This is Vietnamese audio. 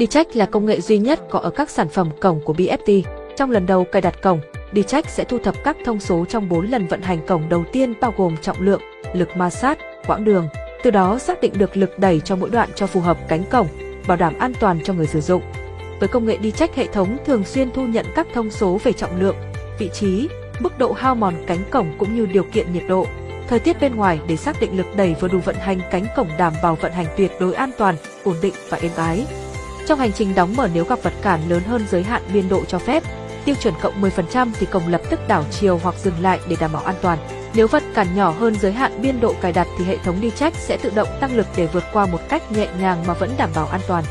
D-Check là công nghệ duy nhất có ở các sản phẩm cổng của BFT. Trong lần đầu cài đặt cổng, D-Check sẽ thu thập các thông số trong 4 lần vận hành cổng đầu tiên bao gồm trọng lượng, lực ma sát, quãng đường, từ đó xác định được lực đẩy cho mỗi đoạn cho phù hợp cánh cổng, bảo đảm an toàn cho người sử dụng. Với công nghệ D-Check hệ thống thường xuyên thu nhận các thông số về trọng lượng, vị trí, mức độ hao mòn cánh cổng cũng như điều kiện nhiệt độ, thời tiết bên ngoài để xác định lực đẩy vừa đủ vận hành cánh cổng đảm bảo vận hành tuyệt đối an toàn, ổn định và êm ái. Trong hành trình đóng mở nếu gặp vật cản lớn hơn giới hạn biên độ cho phép, tiêu chuẩn cộng 10% thì cổng lập tức đảo chiều hoặc dừng lại để đảm bảo an toàn. Nếu vật cản nhỏ hơn giới hạn biên độ cài đặt thì hệ thống đi check sẽ tự động tăng lực để vượt qua một cách nhẹ nhàng mà vẫn đảm bảo an toàn.